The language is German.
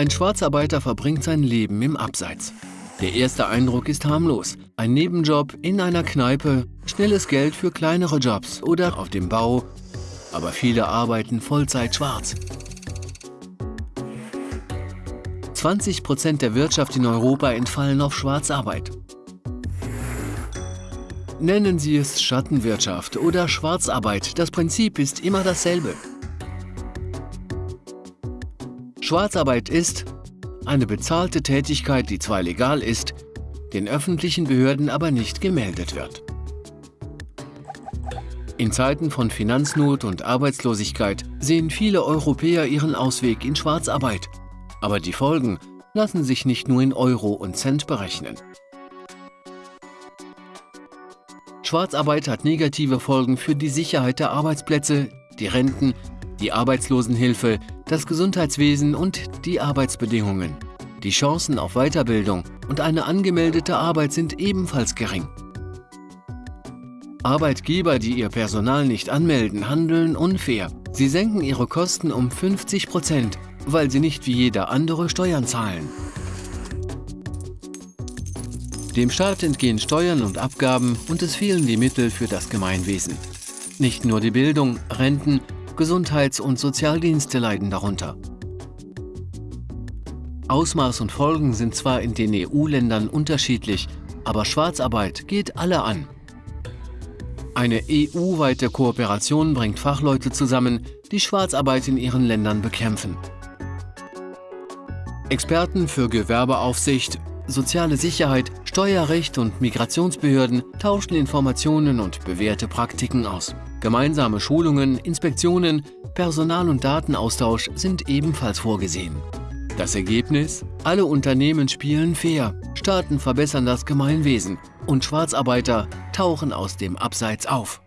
Ein Schwarzarbeiter verbringt sein Leben im Abseits. Der erste Eindruck ist harmlos. Ein Nebenjob in einer Kneipe, schnelles Geld für kleinere Jobs oder auf dem Bau. Aber viele arbeiten Vollzeit schwarz. 20 Prozent der Wirtschaft in Europa entfallen auf Schwarzarbeit. Nennen Sie es Schattenwirtschaft oder Schwarzarbeit, das Prinzip ist immer dasselbe. Schwarzarbeit ist eine bezahlte Tätigkeit, die zwar legal ist, den öffentlichen Behörden aber nicht gemeldet wird. In Zeiten von Finanznot und Arbeitslosigkeit sehen viele Europäer ihren Ausweg in Schwarzarbeit – aber die Folgen lassen sich nicht nur in Euro und Cent berechnen. Schwarzarbeit hat negative Folgen für die Sicherheit der Arbeitsplätze, die Renten, die Arbeitslosenhilfe, das Gesundheitswesen und die Arbeitsbedingungen. Die Chancen auf Weiterbildung und eine angemeldete Arbeit sind ebenfalls gering. Arbeitgeber, die ihr Personal nicht anmelden, handeln unfair. Sie senken ihre Kosten um 50 Prozent weil sie nicht wie jeder andere Steuern zahlen. Dem Staat entgehen Steuern und Abgaben und es fehlen die Mittel für das Gemeinwesen. Nicht nur die Bildung, Renten, Gesundheits- und Sozialdienste leiden darunter. Ausmaß und Folgen sind zwar in den EU-Ländern unterschiedlich, aber Schwarzarbeit geht alle an. Eine EU-weite Kooperation bringt Fachleute zusammen, die Schwarzarbeit in ihren Ländern bekämpfen. Experten für Gewerbeaufsicht, soziale Sicherheit, Steuerrecht und Migrationsbehörden tauschen Informationen und bewährte Praktiken aus. Gemeinsame Schulungen, Inspektionen, Personal- und Datenaustausch sind ebenfalls vorgesehen. Das Ergebnis? Alle Unternehmen spielen fair, Staaten verbessern das Gemeinwesen und Schwarzarbeiter tauchen aus dem Abseits auf.